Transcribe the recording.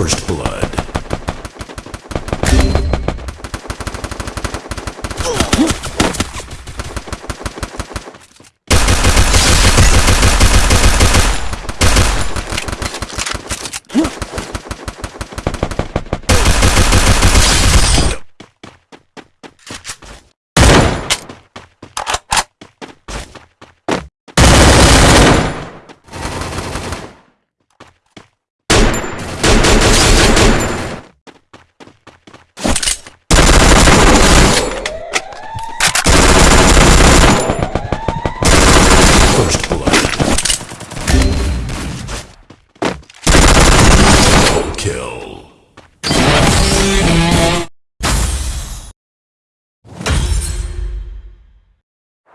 First Blood. kill.